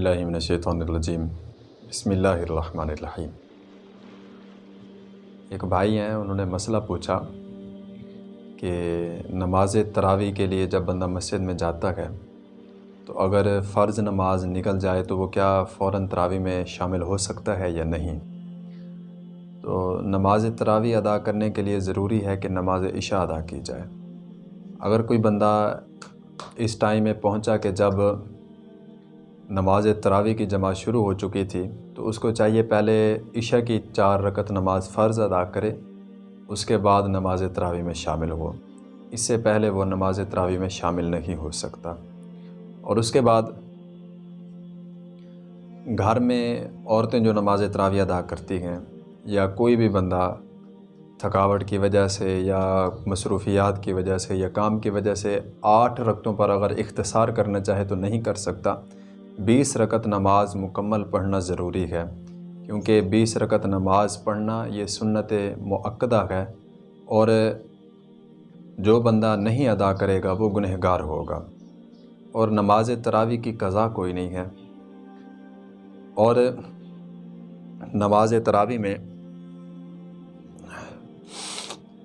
اللہ من الشیطان الرجیم بسم اللہ الرحمن الرحیم ایک بھائی ہیں، انہوں نے مسئلہ پوچھا کہ نماز تراوی کے لیے جب بندہ مسجد میں جاتا ہے، تو اگر فرض نماز نکل جائے تو وہ کیا فوراً تراوی میں شامل ہو سکتا ہے یا نہیں؟ تو نماز تراوی ادا کرنے کے لیے ضروری ہے کہ نماز عشاء ادا کی جائے۔ اگر کوئی بندہ اس ٹائم میں پہنچا کہ جب نماز تراوی کی جماعت شروع ہو چکی تھی، تو اس کو چاہیے پہلے عشاء کی چار رکت نماز فرض ادا کرے، اس کے بعد نماز تراوی میں شامل ہو۔ اس سے پہلے وہ نماز تراوی میں شامل نہیں ہو سکتا۔ اور اس کے بعد گھر میں عورتیں جو نماز تراوی ادا کرتی ہیں، یا کوئی بھی بندہ تھکاوٹ کی وجہ سے یا مصروفیات کی وجہ سے یا کام کی وجہ سے آٹھ رکتوں پر اگر اختصار کرنا چاہے تو نہیں کر سکتا۔ بیس رکت نماز مکمل پڑھنا ضروری ہے، کیونکہ بیس رکت نماز پڑھنا یہ سنت معقدہ ہے اور جو بندہ نہیں ادا کرے گا وہ گنہگار ہوگا۔ اور نماز تراوی کی قضا کوئی نہیں ہے۔ اور نماز تراوی میں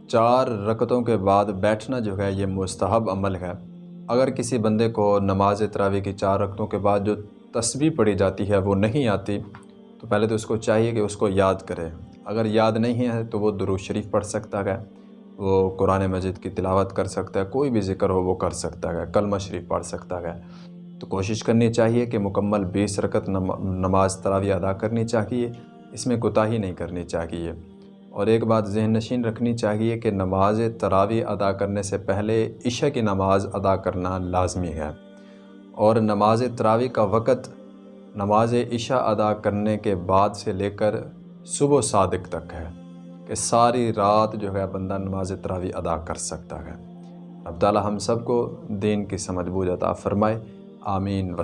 چار رکتوں کے بعد بیٹھنا جو ہے یہ مستحب عمل ہے۔ اگر کسی بندے کو نماز تراوی کی چار رکتوں کے بعد جو تسبیح پڑھی جاتی ہے وہ نہیں آتی، تو پہلے تو اس کو چاہیے کہ اس کو یاد کرے۔ اگر یاد نہیں ہے تو وہ درود شریف پڑھ سکتا ہے، وہ قرآن مجید کی تلاوت کر سکتا ہے، کوئی بھی ذکر ہو وہ کر سکتا ہے، کلمہ شریف پڑھ سکتا ہے۔ تو کوشش کرنی چاہیے کہ مکمل بیس رکت نماز تراوی ادا کرنی چاہیے، اس میں کوتاہی نہیں کرنی چاہیے۔ اور ایک بات ذہن نشین رکھنی چاہیے کہ نماز تراوی ادا کرنے سے پہلے عشاء کی نماز ادا کرنا لازمی ہے۔ اور نماز تراوی کا وقت نماز عشاء ادا کرنے کے بعد سے لے کر صبح و صادق تک ہے کہ ساری رات جو ہے بندہ نماز تراوی ادا کر سکتا ہے۔ اب تعالی ہم سب کو دین کی سمجھ بوجھ عطا فرمائے۔ آمین۔ وسلم